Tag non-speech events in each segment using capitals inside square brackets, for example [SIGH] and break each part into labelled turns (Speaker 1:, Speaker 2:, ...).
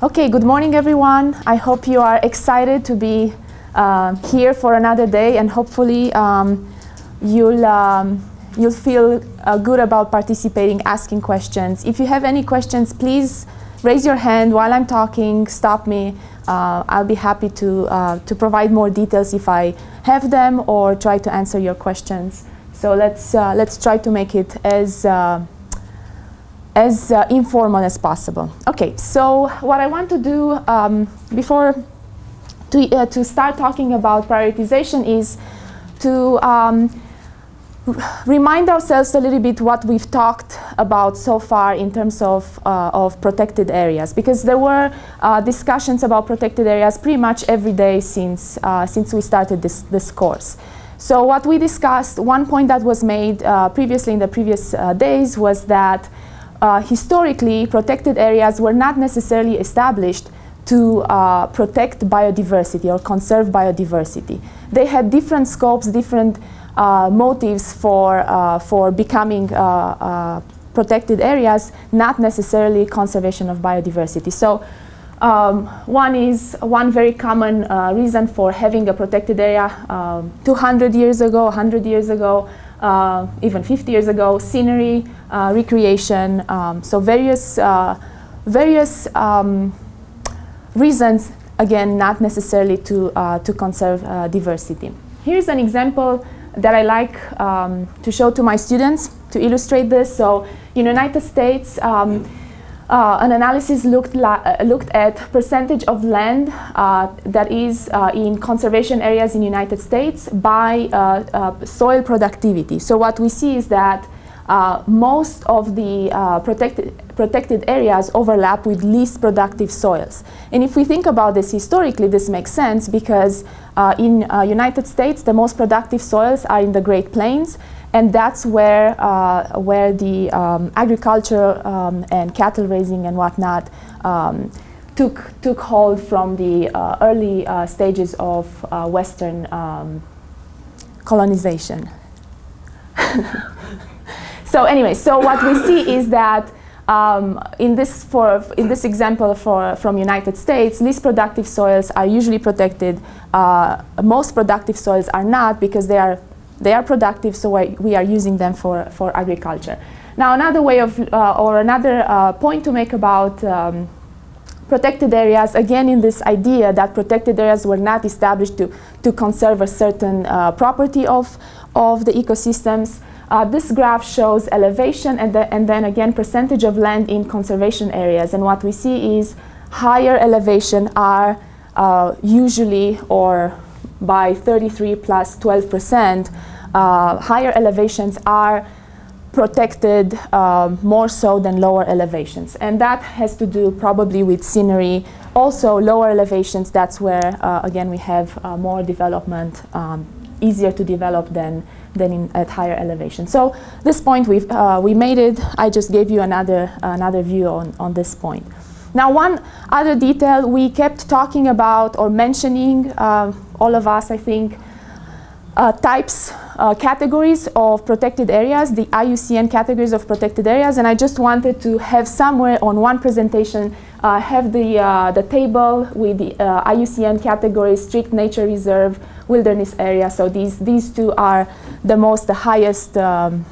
Speaker 1: Okay, good morning everyone. I hope you are excited to be uh, here for another day and hopefully um, you'll, um, you'll feel uh, good about participating, asking questions. If you have any questions, please raise your hand while I'm talking, stop me. Uh, I'll be happy to, uh, to provide more details if I have them or try to answer your questions. So let's, uh, let's try to make it as uh, as uh, informal as possible. Okay, so what I want to do um, before to, uh, to start talking about prioritization is to um, remind ourselves a little bit what we've talked about so far in terms of, uh, of protected areas because there were uh, discussions about protected areas pretty much every day since, uh, since we started this, this course. So what we discussed, one point that was made uh, previously in the previous days was that uh, historically, protected areas were not necessarily established to uh, protect biodiversity or conserve biodiversity. They had different scopes, different uh, motives for, uh, for becoming uh, uh, protected areas, not necessarily conservation of biodiversity. So um, one is one very common reason for having a protected area um, 200 years ago, 100 years ago, even 50 years ago, scenery, uh, recreation, um, so various, uh, various um, reasons, again, not necessarily to, uh, to conserve uh, diversity. Here's an example that I like um, to show to my students to illustrate this. So in United States, um, uh, an analysis looked, uh, looked at percentage of land uh, that is uh, in conservation areas in United States by uh, soil productivity. So what we see is that most of the protected, protected areas overlap with least productive soils. And if we think about this historically, this makes sense because in United States, the most productive soils are in the Great Plains and that's where, uh, where the um, agriculture um, and cattle raising and whatnot um, took, took hold from the uh, early uh, stages of uh, Western um, colonization. [LAUGHS] so anyway, so what we see is that um, in this for in this example for from United States, least productive soils are usually protected. Uh, most productive soils are not because they are they are productive, so we are using them for, for agriculture. Now another way of, uh, or another uh, point to make about um, protected areas, again in this idea that protected areas were not established to, to conserve a certain uh, property of, of the ecosystems. Uh, this graph shows elevation and, the, and then again percentage of land in conservation areas. And what we see is higher elevation are uh, usually or by 33 plus 12 percent, uh, higher elevations are protected uh, more so than lower elevations. And that has to do probably with scenery. Also lower elevations, that's where, uh, again, we have uh, more development, um, easier to develop than, than in, at higher elevation. So this point, we've, uh, we made it. I just gave you another, another view on, on this point. Now one other detail we kept talking about or mentioning, uh, all of us I think, uh, types, uh, categories of protected areas, the IUCN categories of protected areas, and I just wanted to have somewhere on one presentation uh, have the, uh, the table with the uh, IUCN categories, strict nature reserve, wilderness area. So these, these two are the most, the highest, um,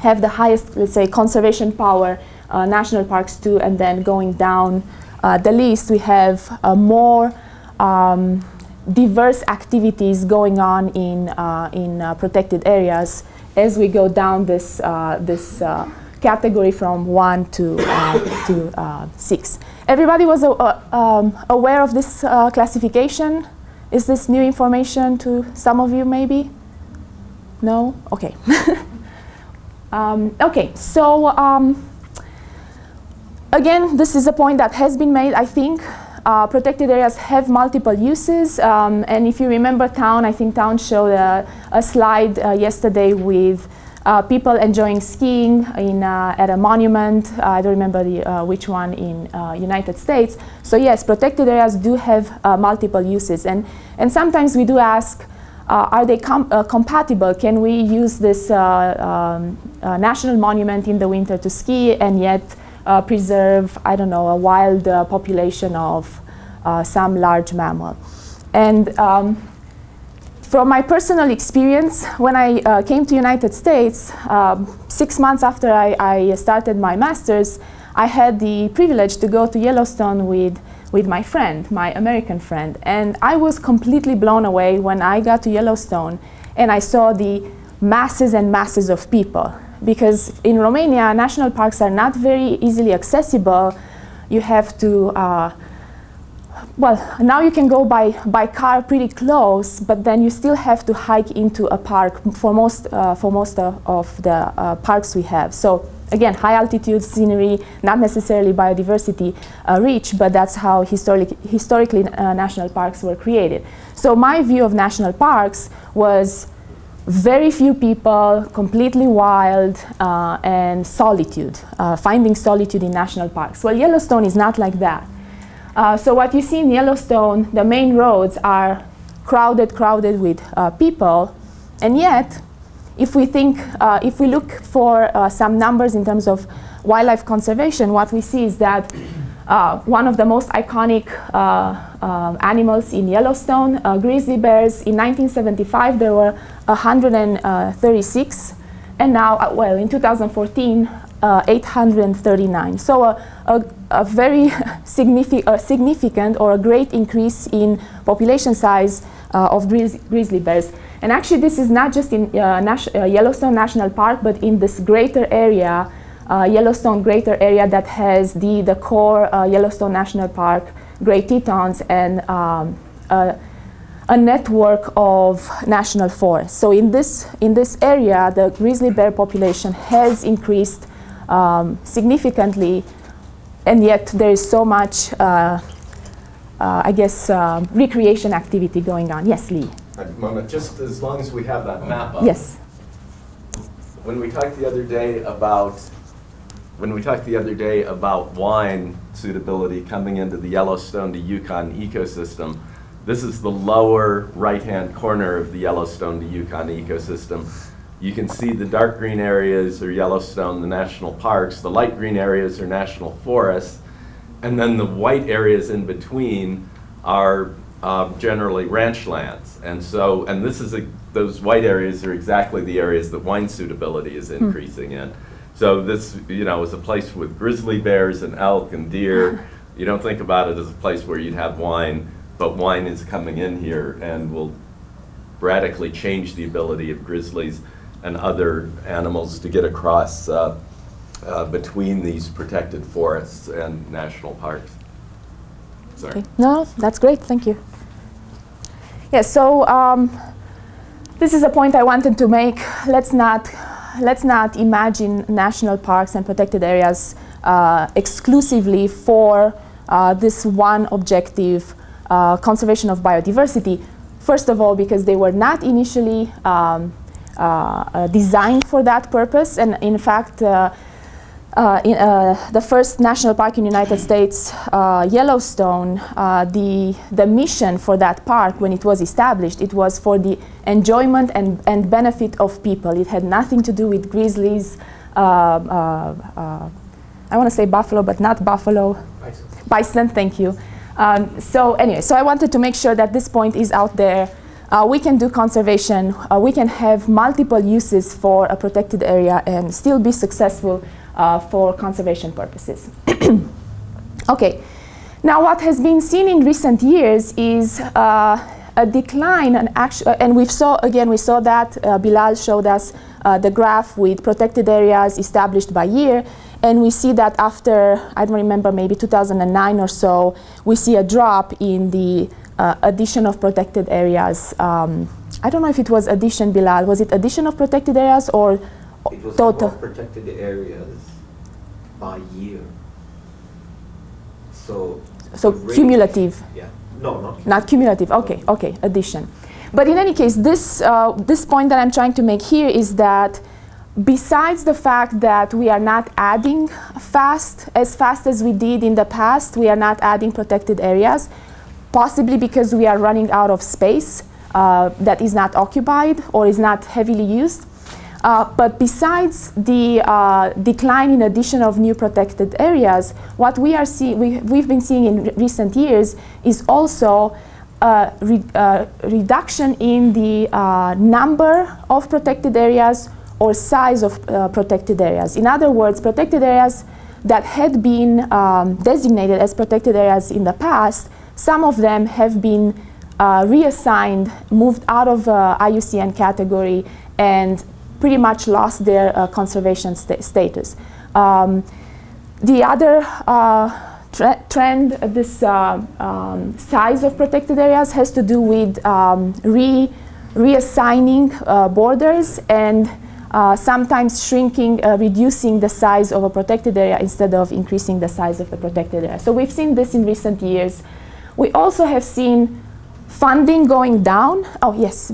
Speaker 1: have the highest, let's say, conservation power uh, national parks too, and then going down uh, the list, we have uh, more um, diverse activities going on in, uh, in uh, protected areas as we go down this, this category from one to, to six. Everybody was um, aware of this classification? Is this new information to some of you maybe? No? Okay. [LAUGHS] um, okay, so um, Again, this is a point that has been made, I think. Uh, protected areas have multiple uses, um, and if you remember town, I think town showed a, a slide uh, yesterday with uh, people enjoying skiing in, uh, at a monument. Uh, I don't remember the, uh, which one in United States. So yes, protected areas do have multiple uses, and and sometimes we do ask, are they com compatible? Can we use this um, national monument in the winter to ski and yet uh, preserve, I don't know, a wild uh, population of uh, some large mammal. And um, from my personal experience, when I uh, came to United States, um, six months after I, I, started my master's, I had the privilege to go to Yellowstone with, with my friend, my American friend. And I was completely blown away when I got to Yellowstone and I saw the masses and masses of people. Because in Romania, national parks are not very easily accessible. You have to uh, well, now you can go by, by car pretty close, but then you still have to hike into a park for most, uh, for most of, of the uh, parks we have. So again, high altitude scenery, not necessarily biodiversity uh, rich, but that's how historic, historically uh, national parks were created. So my view of national parks was very few people, completely wild, uh, and solitude, uh, finding solitude in national parks. Well, Yellowstone is not like that. Uh, so what you see in Yellowstone, the main roads are crowded, crowded with uh, people, and yet, if we think, uh, if we look for uh, some numbers in terms of wildlife conservation, what we see is that uh, one of the most iconic animals in Yellowstone, grizzly bears, in 1975 there were 136, and now, well, in 2014, 839. So a, a a very [LAUGHS] signific uh, significant or a great increase in population size uh, of grizzly bears. And actually this is not just in uh, uh, Yellowstone National Park, but in this greater area, uh, Yellowstone greater area that has the, the core uh, Yellowstone National Park, Great Tetons, and um, a network of national forests. So in this, in this area, the grizzly bear population has increased um, significantly and yet there is so much, uh, uh, I guess, uh, recreation activity going on. Yes, Lee.
Speaker 2: Just as long as we have that map up.
Speaker 1: Yes.
Speaker 2: When we talked the other day about when we talked the other day about wine suitability coming into the Yellowstone to Yukon ecosystem, this is the lower right-hand corner of the Yellowstone to Yukon ecosystem. You can see the dark green areas are Yellowstone, the national parks. The light green areas are national forests. And then the white areas in between are uh, generally ranch lands. And so, and this is a, those white areas are exactly the areas that wine suitability is hmm. increasing in. So this, you know, is a place with grizzly bears and elk and deer. [LAUGHS] you don't think about it as a place where you'd have wine, but wine is coming in here and will radically change the ability of grizzlies and other animals to get across uh, uh, between these protected forests and national parks. Sorry.
Speaker 1: Okay. No, that's great. Thank you. Yes. so um, this is a point I wanted to make. Let's not let's not imagine national parks and protected areas uh, exclusively for uh, this one objective, uh, conservation of biodiversity. First of all, because they were not initially um, uh, uh, designed for that purpose. And in fact, uh, in, the first national park in the United States, Yellowstone, the, the mission for that park when it was established, it was for the enjoyment and, and benefit of people. It had nothing to do with grizzlies, I want to say buffalo, but not buffalo. Bison. Bison, thank you. Um, so anyway, so I wanted to make sure that this point is out there uh, we can do conservation, uh, we can have multiple uses for a protected area and still be successful uh, for conservation purposes. [CLEARS THROAT] okay, now what has been seen in recent years is uh, a decline and uh, and we saw again we saw that uh, Bilal showed us the graph with protected areas established by year and we see that after I don't remember maybe 2009 or so we see a drop in the uh, addition of protected areas. Um, I don't know if it was addition, Bilal. Was it addition of protected areas or
Speaker 3: it was total? protected areas by year. So.
Speaker 1: So cumulative.
Speaker 3: Yeah. No, not. Cumulative.
Speaker 1: Not cumulative. Okay. Okay. Addition. But in any case, this uh, this point that I'm trying to make here is that besides the fact that we are not adding fast as fast as we did in the past, we are not adding protected areas possibly because we are running out of space uh, that is not occupied or is not heavily used. Uh, but besides the uh, decline in addition of new protected areas, what we are see we, we've been seeing in re recent years is also a re uh, reduction in the uh, number of protected areas or size of uh, protected areas. In other words, protected areas that had been um, designated as protected areas in the past, some of them have been uh, reassigned, moved out of uh, IUCN category, and pretty much lost their uh, conservation sta status. Um, the other uh, tre trend, this uh, um, size of protected areas has to do with um, re reassigning uh, borders and sometimes shrinking, reducing the size of a protected area instead of increasing the size of the protected area. So we've seen this in recent years. We also have seen funding going down. Oh, yes,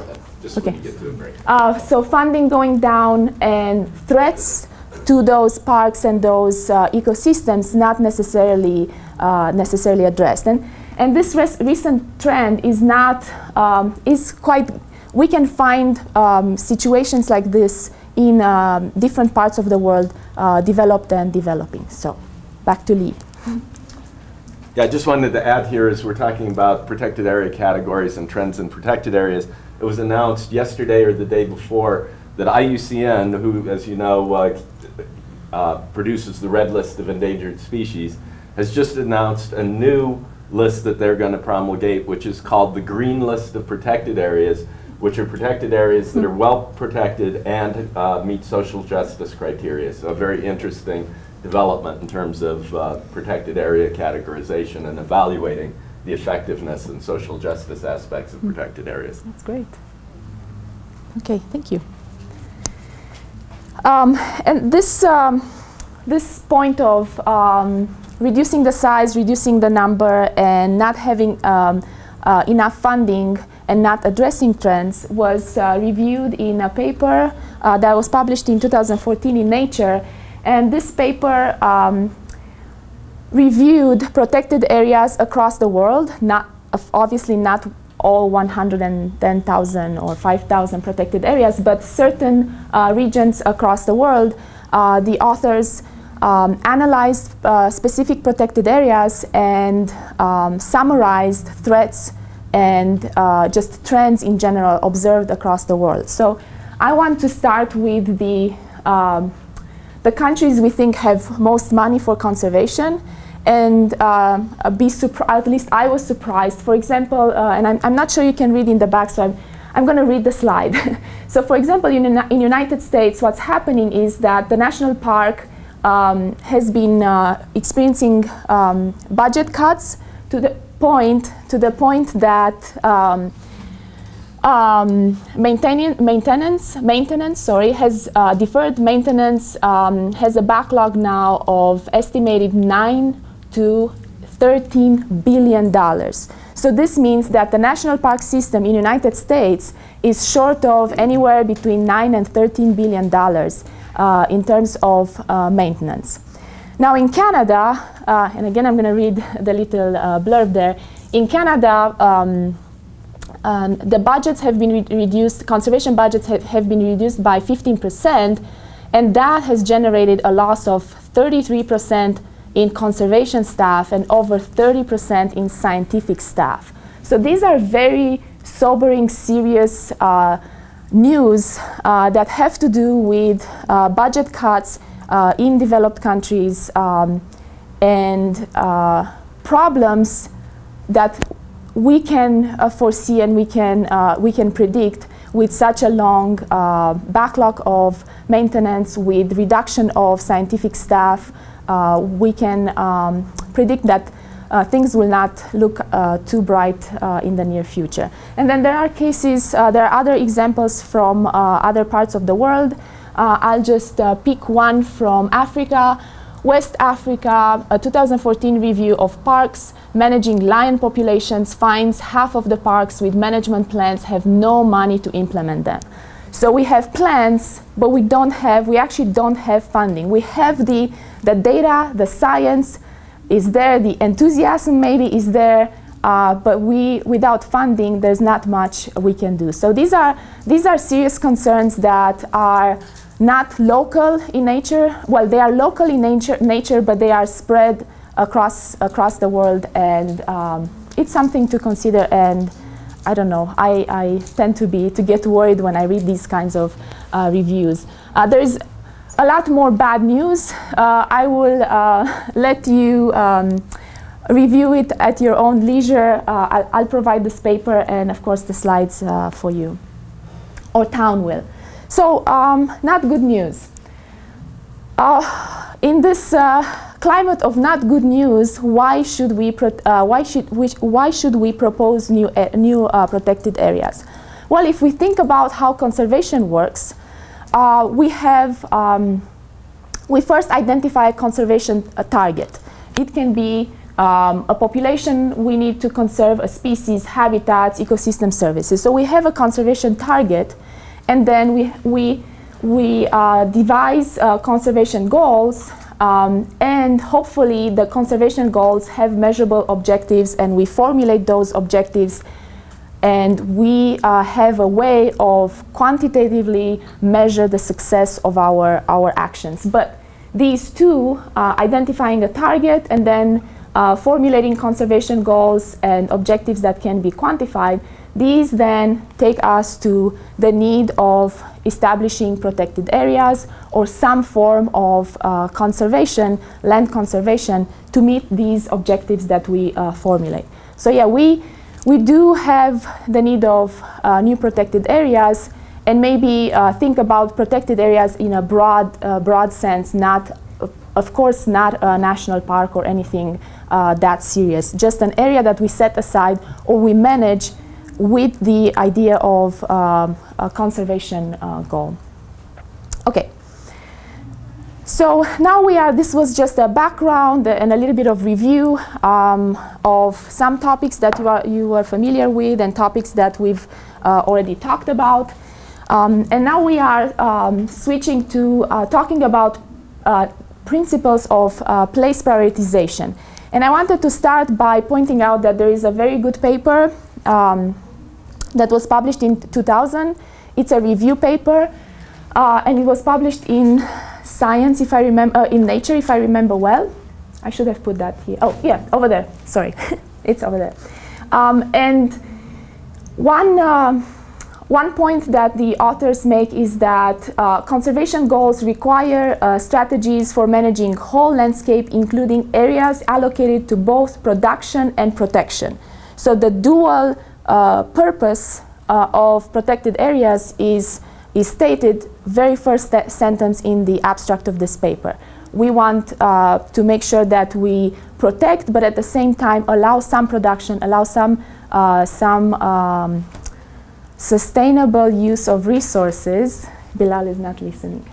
Speaker 2: ahead, just
Speaker 1: Okay.
Speaker 2: when you get to a break.
Speaker 1: uh, so funding going down and threats to those parks and those uh, ecosystems not necessarily uh, necessarily addressed. And and this res- recent trend is not um, is quite. We can find um, situations like this in um, different parts of the world, uh, developed and developing. So, back to Lee.
Speaker 2: Yeah, I just wanted to add here as we're talking about protected area categories and trends in protected areas. It was announced yesterday or the day before that IUCN, who, as you know, uh, uh, produces the red list of endangered species, has just announced a new list that they're going to promulgate, which is called the Green List of Protected Areas, which are protected areas that are well protected and uh, meet social justice criteria. So a very interesting development in terms of uh, protected area categorization and evaluating the effectiveness and social justice aspects of protected areas.
Speaker 1: That's great. Okay, thank you. Um, and this, um, this point of um, reducing the size, reducing the number, and not having um, uh, enough funding and not addressing trends was uh, reviewed in a paper uh, that was published in 2014 in Nature. And this paper um, reviewed protected areas across the world, not obviously not all 110,000 or 5,000 protected areas, but certain uh, regions across the world. Uh, the authors um, analyzed uh, specific protected areas and um, summarized threats and uh, just trends in general observed across the world. So I want to start with the um, the countries we think have most money for conservation and uh, be surprised, at least I was surprised. For example, uh, and I'm, I'm not sure you can read in the back, so I'm, I'm going to read the slide. [LAUGHS] so for example, in in United States, what's happening is that the national park um, has been uh, experiencing um, budget cuts to the point, to the point that um, um, maintaining, maintenance, maintenance, sorry, has uh, deferred maintenance um, has a backlog now of estimated nine to 13 billion dollars. So this means that the national park system in the United States is short of anywhere between nine and 13 billion dollars uh, in terms of uh, maintenance. Now in Canada, uh, and again I'm going to read the little uh, blurb there. In Canada. Um, um, the budgets have been re reduced, conservation budgets have, have been reduced by 15%, and that has generated a loss of 33% in conservation staff and over 30% in scientific staff. So these are very sobering, serious uh, news uh, that have to do with uh, budget cuts uh, in developed countries um, and uh, problems that we can uh, foresee and we can, uh, we can predict with such a long uh, backlog of maintenance, with reduction of scientific staff, uh, we can um, predict that uh, things will not look uh, too bright in the near future. And then there are cases, there are other examples from other parts of the world. I'll just pick one from Africa. West Africa, a 2014 review of parks managing lion populations finds half of the parks with management plans have no money to implement them. So we have plans, but we don't have, we actually don't have funding. We have the, the data, the science is there, the enthusiasm maybe is there, uh, but we, without funding, there's not much we can do. So these are, these are serious concerns that are not local in nature. Well, they are local in nature, nature but they are spread across, across the world, and um, it's something to consider. And I don't know, I, I tend to, be, to get worried when I read these kinds of uh, reviews. Uh, there is a lot more bad news. Uh, I will uh, let you um, review it at your own leisure. Uh, I'll, I'll, provide this paper and, of course, the slides uh, for you, or town will. So, um, not good news. Uh, in this uh, climate of not good news, why should we, uh, why should we, why should we propose new, new uh, protected areas? Well, if we think about how conservation works, we have um, we first identify a conservation target. It can be um, a population, we need to conserve a species, habitats, ecosystem services. So we have a conservation target, and then we, we, we uh, devise uh, conservation goals, um, and hopefully the conservation goals have measurable objectives, and we formulate those objectives, and we uh, have a way of quantitatively measure the success of our, our actions. But these two, uh, identifying a target and then uh, formulating conservation goals and objectives that can be quantified, these then take us to the need of establishing protected areas or some form of uh, conservation, land conservation, to meet these objectives that we uh, formulate. So yeah, we, we do have the need of uh, new protected areas and maybe uh, think about protected areas in a broad, uh, broad sense, not of course not a national park or anything uh, that serious, just an area that we set aside or we manage with the idea of um, a conservation uh, goal. Okay. So now we are, this was just a background and a little bit of review um, of some topics that you are, you are familiar with and topics that we've uh, already talked about. Um, and now we are um, switching to uh, talking about uh, principles of uh, place prioritization. And I wanted to start by pointing out that there is a very good paper um, that was published in 2000. It's a review paper, uh, and it was published in Science, if I remember, uh, in Nature, if I remember well. I should have put that here. Oh, yeah, over there. Sorry, [LAUGHS] it's over there. Um, and one uh, one point that the authors make is that uh, conservation goals require uh, strategies for managing whole landscape, including areas allocated to both production and protection. So the dual purpose uh, of protected areas is, is stated very first sentence in the abstract of this paper. We want uh, to make sure that we protect, but at the same time allow some production, allow some, uh, some um, sustainable use of resources. Bilal is not listening.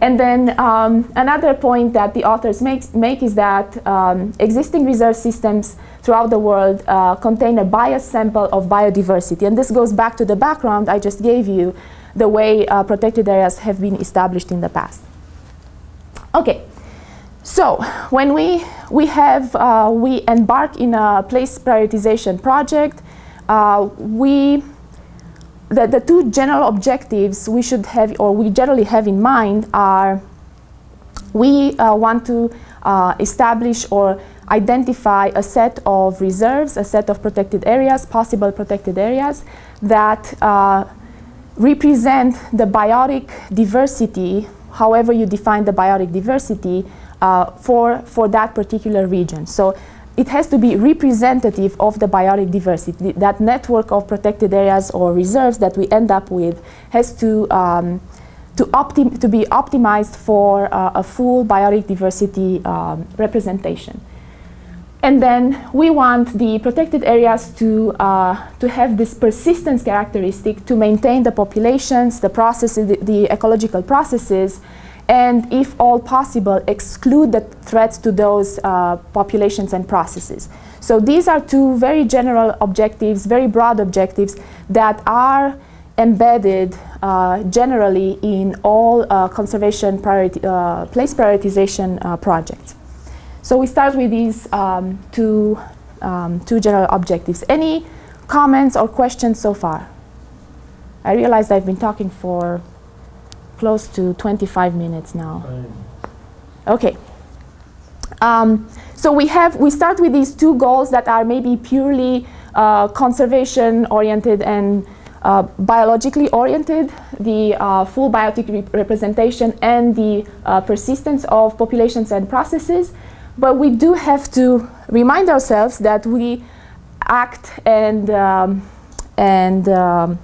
Speaker 1: And then um, another point that the authors make, make is that um, existing reserve systems throughout the world uh, contain a biased sample of biodiversity. And this goes back to the background I just gave you, the way uh, protected areas have been established in the past. Okay, so when we, we, have, uh, we embark in a place prioritization project, uh, we the, the two general objectives we should have, or we generally have in mind are we uh, want to uh, establish or identify a set of reserves, a set of protected areas, possible protected areas that uh, represent the biotic diversity, however you define the biotic diversity, uh, for, for that particular region. So it has to be representative of the biotic diversity. That network of protected areas or reserves that we end up with has to, um, to, to, be optimized for uh, a full biotic diversity um, representation. And then we want the protected areas to, uh, to have this persistence characteristic to maintain the populations, the processes, the, the ecological processes, and if all possible, exclude the threats to those uh, populations and processes. So these are two very general objectives, very broad objectives that are embedded uh, generally in all uh, conservation priority, uh, place prioritization uh, projects. So we start with these um, two, um, two general objectives. Any comments or questions so far? I realized I've been talking for close to 25 minutes now. Okay. Um, so we have we start with these two goals that are maybe purely uh, conservation oriented and uh, biologically oriented, the uh, full biotic rep representation and the uh, persistence of populations and processes. But we do have to remind ourselves that we act and, um, and um,